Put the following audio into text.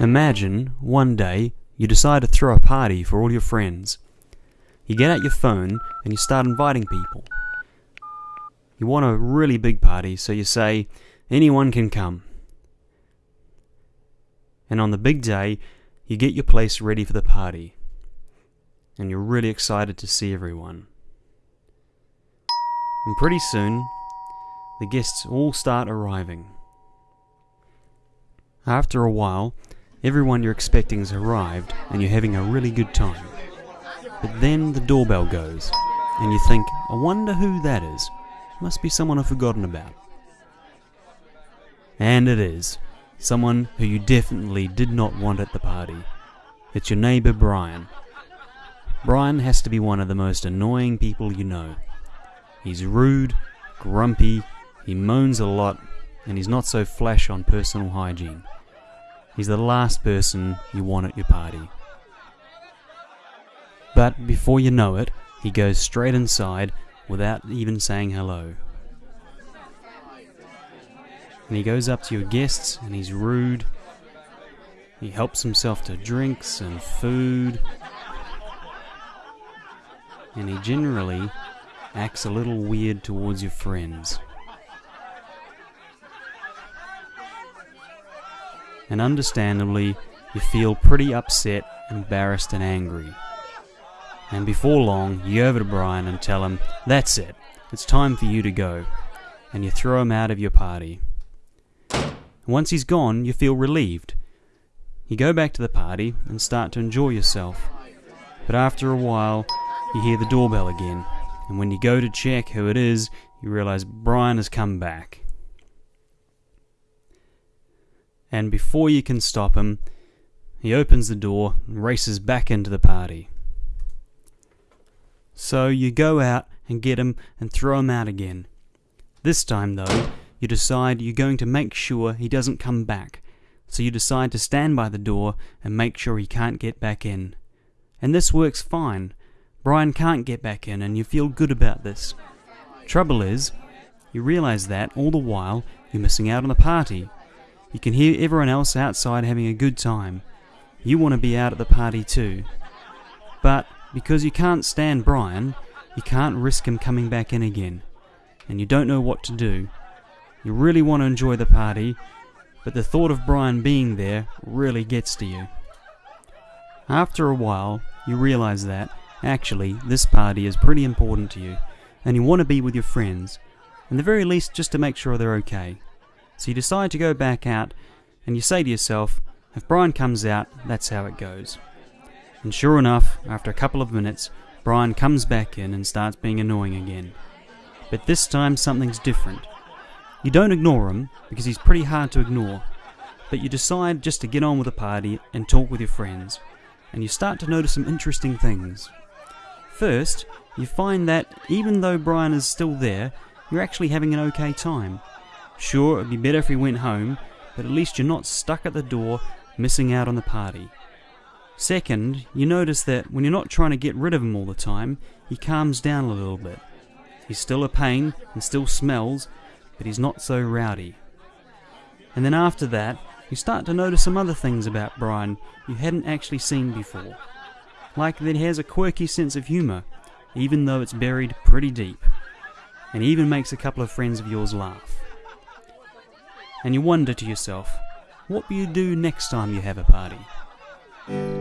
Imagine one day you decide to throw a party for all your friends. You get out your phone and you start inviting people. You want a really big party, so you say, anyone can come. And on the big day, you get your place ready for the party. And you're really excited to see everyone. And pretty soon, the guests all start arriving. After a while, everyone you're expecting has arrived and you're having a really good time. But then the doorbell goes, and you think, I wonder who that is. Must be someone I've forgotten about. And it is. Someone who you definitely did not want at the party. It's your neighbour Brian. Brian has to be one of the most annoying people you know. He's rude, grumpy, he moans a lot, and he's not so flash on personal hygiene. He's the last person you want at your party. But before you know it, he goes straight inside without even saying hello. And he goes up to your guests and he's rude. He helps himself to drinks and food. And he generally acts a little weird towards your friends. And understandably, you feel pretty upset, embarrassed, and angry. And before long, you over to Brian and tell him, That's it, it's time for you to go. And you throw him out of your party. Once he's gone, you feel relieved. You go back to the party and start to enjoy yourself. But after a while, you hear the doorbell again, and when you go to check who it is, you realize Brian has come back. And before you can stop him, he opens the door and races back into the party. So you go out and get him and throw him out again. This time, though, you decide you're going to make sure he doesn't come back. So you decide to stand by the door and make sure he can't get back in. And this works fine. Brian can't get back in, and you feel good about this. Trouble is, you realize that all the while you're missing out on the party. You can hear everyone else outside having a good time. You want to be out at the party too. But because you can't stand Brian, you can't risk him coming back in again, and you don't know what to do. You really want to enjoy the party, but the thought of Brian being there really gets to you. After a while, you realize that, actually, this party is pretty important to you, and you want to be with your friends, and the very least just to make sure they're okay. So you decide to go back out, and you say to yourself, if Brian comes out, that's how it goes. And sure enough, after a couple of minutes, Brian comes back in and starts being annoying again. But this time something's different. You don't ignore him, because he's pretty hard to ignore, but you decide just to get on with the party and talk with your friends, and you start to notice some interesting things. First, you find that even though Brian is still there, you're actually having an okay time. Sure, it'd be better if he went home, but at least you're not stuck at the door missing out on the party. Second, you notice that when you're not trying to get rid of him all the time, he calms down a little bit. He's still a pain and still smells, but he's not so rowdy. And then after that, you start to notice some other things about Brian you hadn't actually seen before. Like that he has a quirky sense of humour, even though it's buried pretty deep. And even makes a couple of friends of yours laugh. And you wonder to yourself, what will you do next time you have a party?